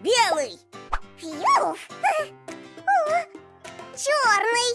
Белый! Фью! Черный!